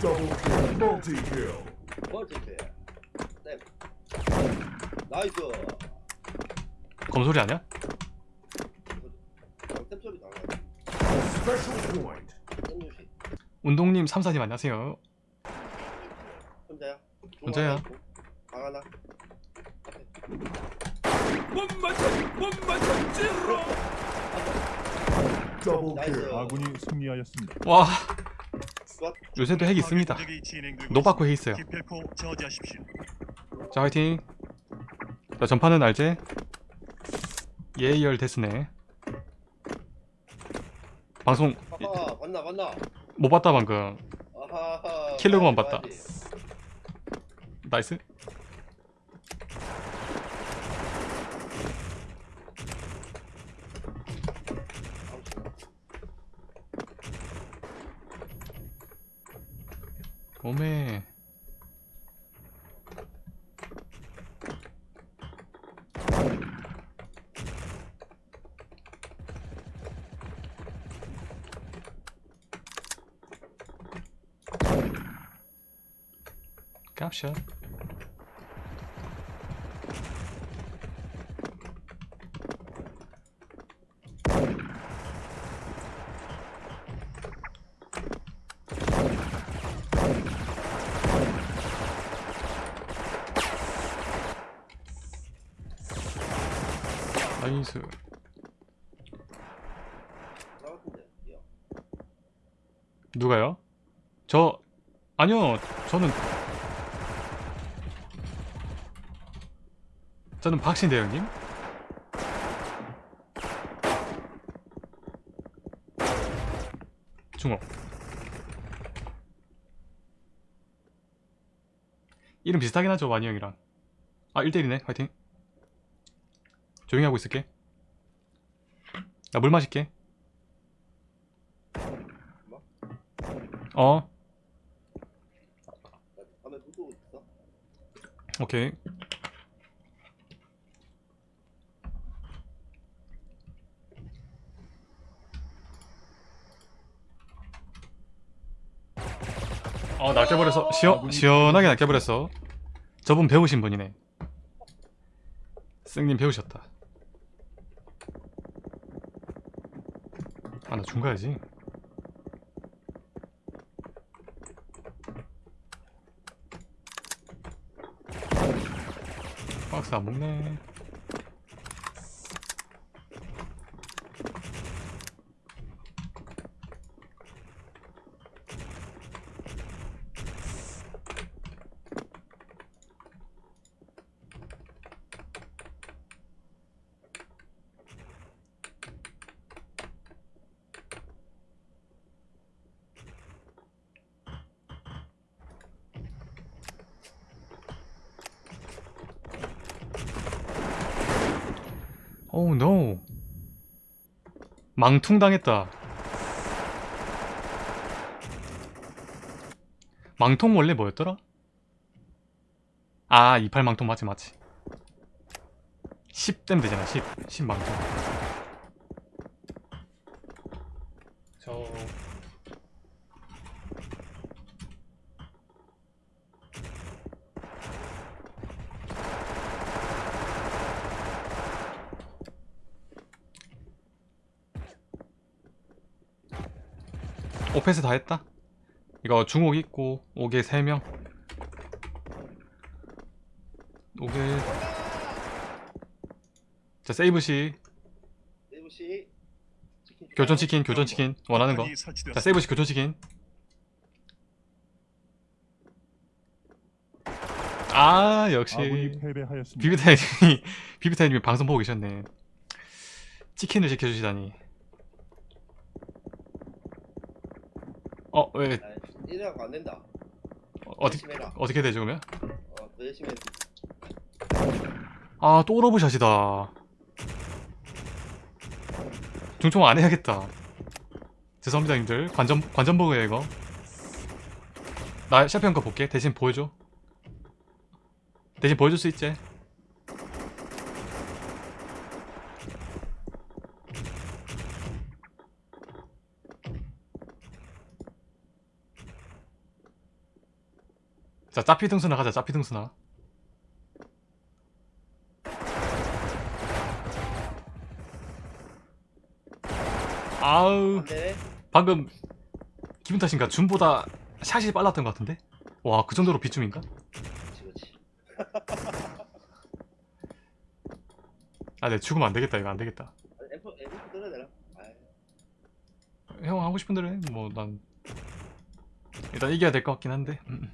Double kill. Multi kill. 멀티페 땜 나이스 검소리 아니야? 땜 소리 나네 Special point. 땜 유시 운동님 3사님 안녕하세요 혼자야? 혼자야. 방 하나 Double 나이스 kill. 아군이 승리하였습니다. 와굿 요새도 핵 있습니다. 노바코 핵 있어요. 자 화이팅. 자 전파는 알제? 예열 됐으네. 방송 아하 봤나 봤나? 못 봤다 방금. 아하 킬러고만 봤다. 나이스 아우, 씨발. 오메 깝샷 같은데 야 누가요? 저 아니요 저는. 저는 박신대 형님. 중옥 이름 비슷하긴 하죠 와니 형이랑. 아 1대1이네 화이팅. 조용히 하고 있을게 나 물 마실게 어? 오케이. 어, 낚여버렸어. 시원, 시원하게 낚여버렸어. 저분 배우신 분이네. 쓱님 배우셨다. 가야지. 박스 안 먹네. 오우 노 망퉁 당했다. 망통 원래 뭐였더라? 아 28 망통 맞지 맞지. 10댐 되잖아 10 10 망통. 저 오페스 다 했다. 이거 중옥 있고 옥에 3명. 옥에 자 세이브시. 세이브씨 치킨 교전치킨 교전치킨. 원하는 거자. 세이브시 교전치킨. 아 역시. 비비타님이 비비타님이 방송 보고 계셨네. 치킨을 시켜주시다니 어왜? 아, 이래갖고 안 된다. 어 떻게 열심히 해라. 어떻게 되죠 그러면? 어, 더 열심히 해아또 러브샷이다. 중총 안 해야겠다. 죄송합니다 님들. 관전 관전 버그야 이거. 나 샤피형 거 볼게. 대신 보여줘. 대신 보여줄 수 있지 자 짜피 등수나 가자 짜피 등수나. 아우 안되네. 방금 기분 탓인가? 줌보다 샷이 빨랐던 것 같은데? 와 그 정도로 비춤인가? 아내 죽으면 안 되겠다 이거 안 되겠다. 형 하고 싶은 대로 해뭐 난 일단 이겨야 될 것 같긴 한데 음.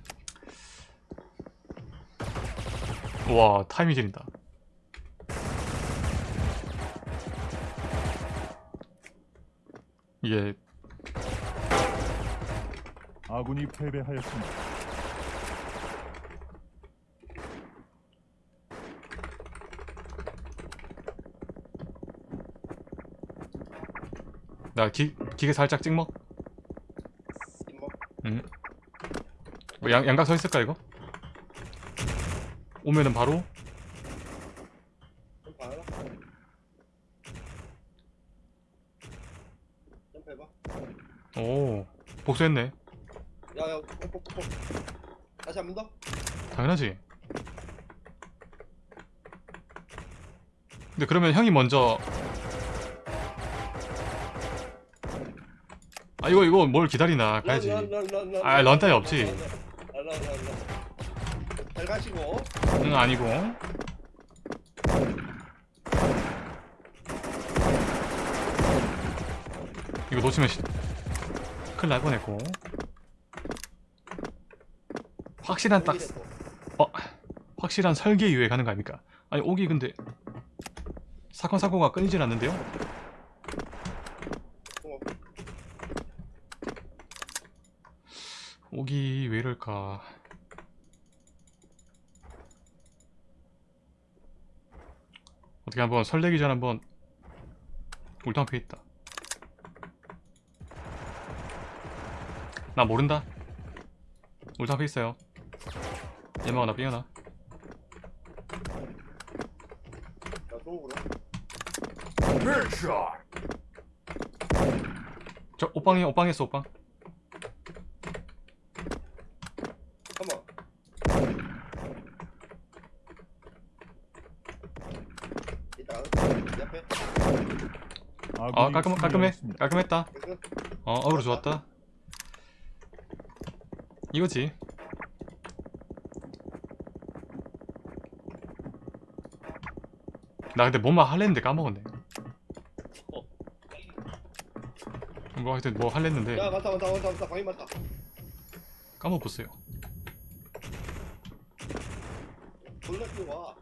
와 타이밍 지린다 이게 아군이 패배하였습니다. 나 기, 기계 살짝 찍먹 임먹 뭐 양, 양각 서 있을까 이거? 오면은 바로? 점프해봐. 오 복수했네. 야야 꼭꼭꼭 다시 한 번 더? 당연하지. 근데 그러면 형이 먼저. 아 이거 이거 뭘 기다리나 가야지. 아, 런, 런 따위 런, 없지. 런, 런, 런, 런, 런. 잘 가시고 응 아니고 이거 놓치면 시... 큰일 날 뻔했고 확실한 딱 준비됐고. 확실한 설계 이후에 가는 거 아닙니까? 아니 오기 근데 사건 사고가 끊이질 않는데요? 어, 오기 왜 이럴까? 어떻게 한번 설레기 전 한번 울탕패 있다. 나 모른다. 울탕패 있어요. 예마가 나 삐어나. 저 오빵이 오빵 했어 오빵. 잠깐만 이따 이 앞에 아군이 아 깔끔 깔끔해. 깔끔했다. 어 어그로 좋았다. 이거지. 나 근데 뭐만 할랬는데 까먹었네. 뭐 하여튼 뭐 할랬는데 야 맞다 맞다 맞다 맞다 방이 맞다 까먹었어요. 졸라 뛰어와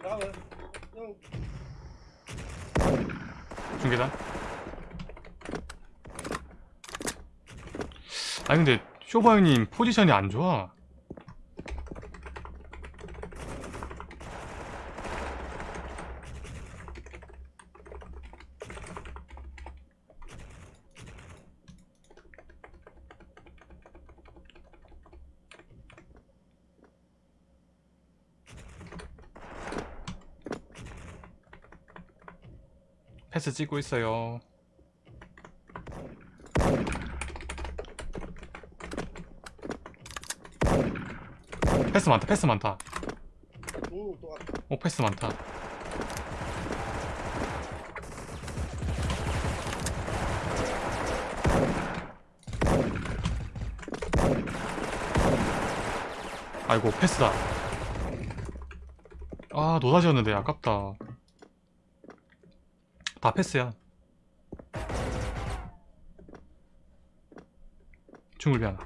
잠깐만 형 중계단. 아니 근데 쇼바 형님 포지션이 안 좋아. 패스 찍고 있어요. 패스 많다. 패스 많다. 오 패스 많다. 아이고 패스다. 아 노다지였는데 아깝다. 다 패스야. 중을 미안.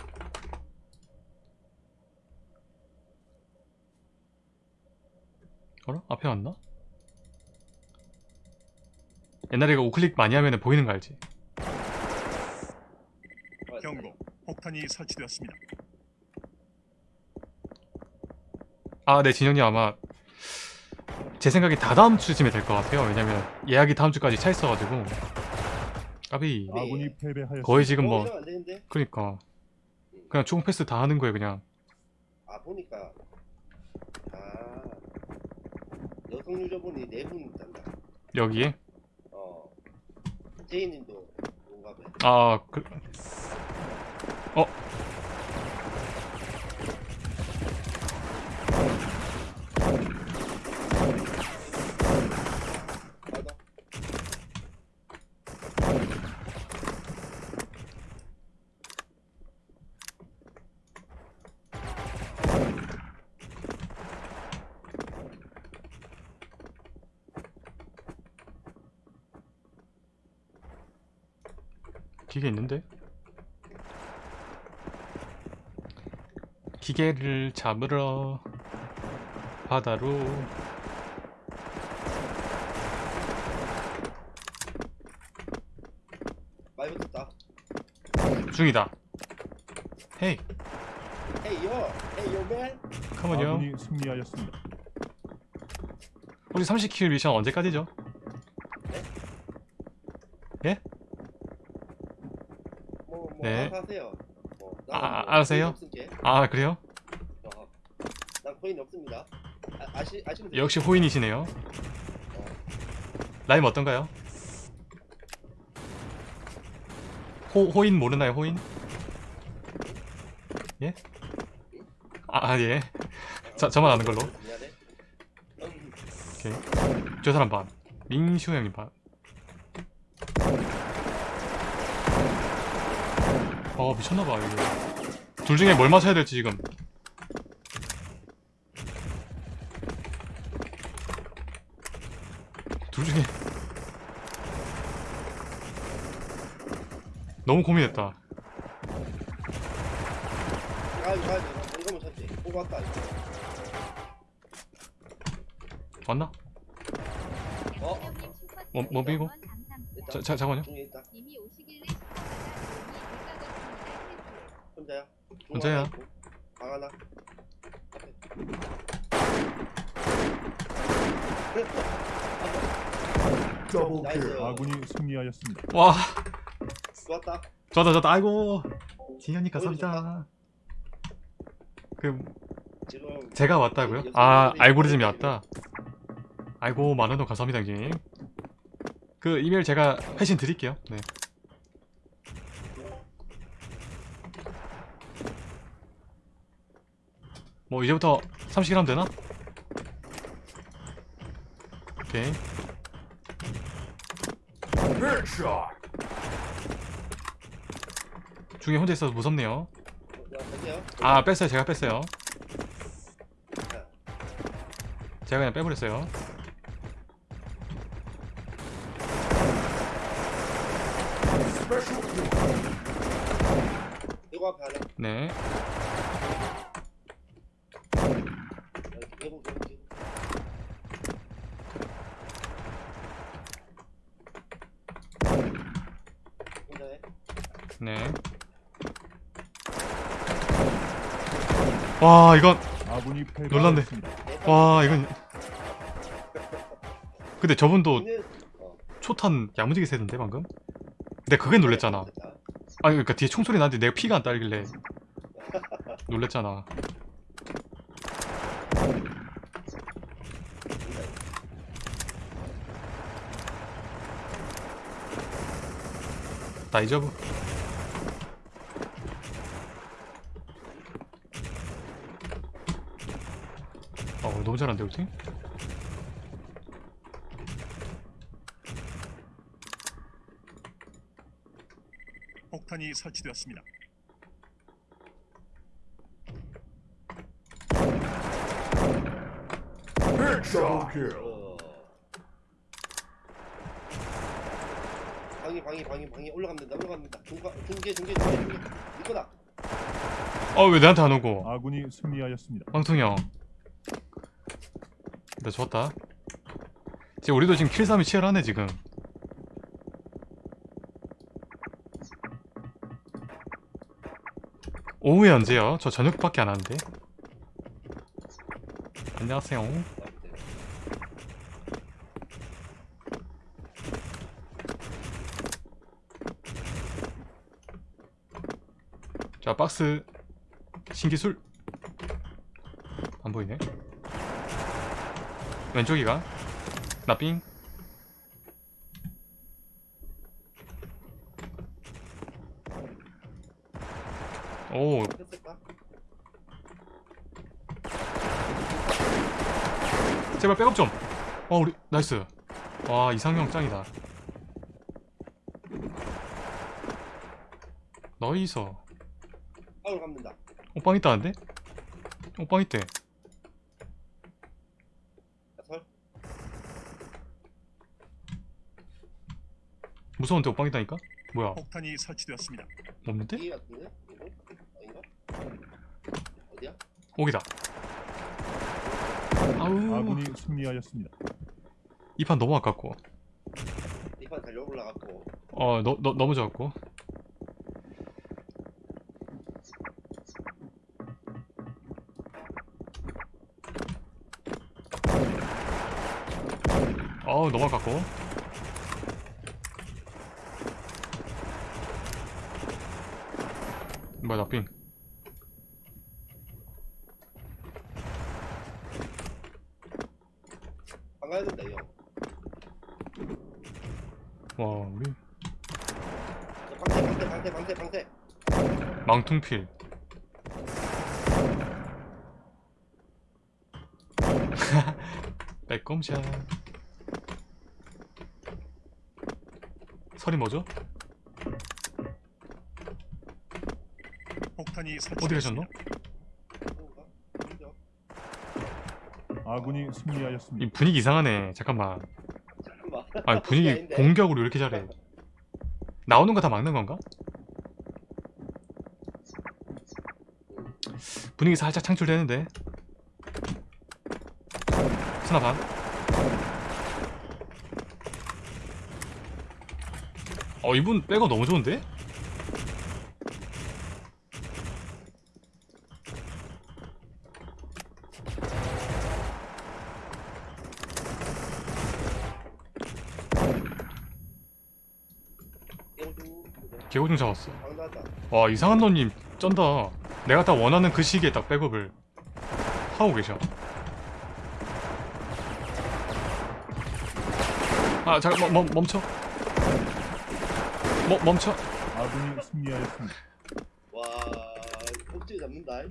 어라? 앞에 왔나? 옛날에 이거 우클릭 많이 하면 보이는 거 알지? 경고. 폭탄이 설치되었습니다. 아, 네, 진영님 아마 제 생각에 다 다음 주쯤에 될 것 같아요. 왜냐면 예약이 다음 주까지 차 있어가지고 까비 네. 거의 지금 어, 뭐 되는데? 그니까 그냥 총 패스 다 하는 거예요 그냥 아 보니까 아 여성 유저분이 네분 있단다. 여기에 어 제이님도 뭔가 봐. 아 그... 어 기계 있는데 기계를 잡으러 바다로 많이 붙었다. 중이다 헤이 Hey yo, hey yo man. 컴온요 아군이 승리하였습니다. 우리 30킬 미션 언제까지죠? 뭐, 뭐 네. 알아서 하세요. 뭐, 아, 나는 아, 뭐 알아서요? 아 그래요? 어, 난 코인 없습니다. 아, 아시 돼요. 역시 호인이시네요 라임 어떤가요? 호, 호인 모르나요 호인? 예? 아, 아 예. 저, 저만 아는 걸로. 오케이. 저 사람 반. 민슈 형님 반. 어 미쳤나봐 이거. 둘 중에 뭘 마셔야 될지 지금. 둘 중에 너무 고민했다. 아, 이거 가야지. 이거만 찾지. 보고 왔다. 이거. 왔나? 어? 뭐, 뭐 비고? 일단 자, 자, 잠깐만요. 이미 오시길래. 혼자야. 중 혼자야. 하나 있고, 방 하나. Double nice. kill. 아군이 승리하였습니다. 와, 좋았다. 좋다 좋다. 아이고, 진현이 감사합니다. 그 제가 왔다고요? 아 알고리즘이 왔다. 아이고 만원 원 감사합니다 형님. 그 이메일 제가 회신 드릴게요. 네. 뭐 이제부터 30킬 하면 되나? 오케이. 중에 혼자 있어서 무섭네요. 아 뺐어요. 제가 뺐어요. 자, 제가 그냥 빼버렸어요. Special 네. 네. 와 이건 아군이. 패배하였습니다. 와 이건 근데 저분도 초탄 야무지게 세던데 방금? 근데 그게 놀랬잖아. 아니 그러니까 뒤에 총소리 나는데 내가 피가 안 딸길래 놀랬잖아 다이저브 어 너무 잘한데 팀? 폭탄이 설치되었습니다. Headshot. kill. 방이 방이 방이 방이 올라갑니다 올라갑니다 중가 중계 중계 중계 중계 이거다 어왜 내한테 안 오고 아군이 승리하였습니다. 황통이 형. 나 좋았다. 지금 우리도 지금 킬싸움이 치열하네 지금. 오후에 언제요? 저 저녁밖에 안 하는데. 안녕하세요. 박스 신기술 안 보이네 왼쪽이가 나삥 오? 제발 백업 좀. 어 우리 나이스. 와 이상형 짱이다. 너이서 아우 갑니다. 오빵 있다는데? 오빵 있대. 설. 무서운데 오빵 있다니까? 뭐야? 폭탄이 설치되었습니다. 없는데? 이 같은데? 이거? 아닌가? 어디야? 오기다. 아우 아군이 승리하였습니다. 이 판 너무 아깝고 이 판 달려 올라갔고. 어 너, 너, 너무 좋았고 어우 너무 아깝고. 뭐야 나삥 안 가야 된다 이 형. 와 우리. 저 방태 방태 방태 방태 방태. 망퉁필. 빼꼼샷 설이 뭐죠? 폭탄이 어디 가셨노? 아군이 이 승리하였습니다. 분위기 이상하네 잠깐만 잠깐만. 아니 분위기 아닌데. 공격으로 이렇게 잘해 나오는 거 다 막는 건가? 분위기 살짝 창출되는데 스나 반 어, 이분 백업 너무 좋은데? 개고중 잡았어. 와, 이상한 너님 쩐다. 내가 딱 원하는 그 시기에 딱 백업을 하고 계셔. 아, 잠깐, 멈, 멈춰. 멈, 멈춰. 아군이 승리하였습니다. 와, 꼭지 잡는다.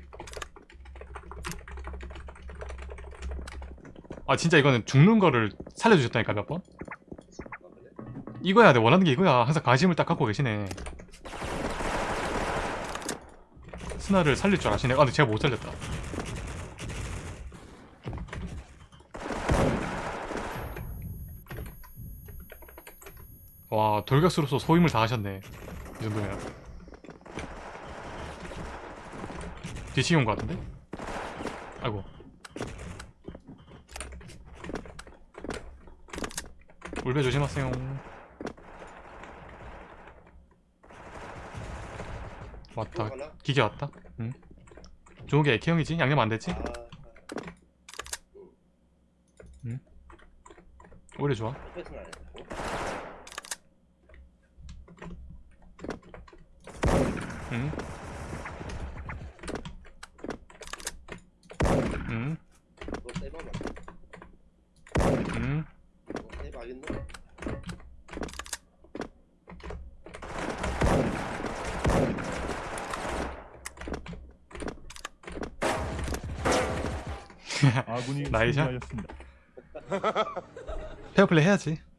아, 진짜 이거는 죽는 거를 살려주셨다니까, 몇 번? 아? 이거야, 내가 원하는 게 이거야. 항상 관심을 딱 갖고 계시네. 스나를 살릴 줄 아시네. 아, 근데 제가 못 살렸다. 와, 돌격수로서 소임을 다 하셨네. 이 정도면. 뒤치기 온것 같은데? 아이고. 울배 조심하세요. 왔다. 기계 왔다. 응. 좋은 게 K형이지? 양념 안 됐지? 아, 오히려 좋아. 패스는 안 했고. 응. 아군이 나이샤? 페어플레이 해야지. 음.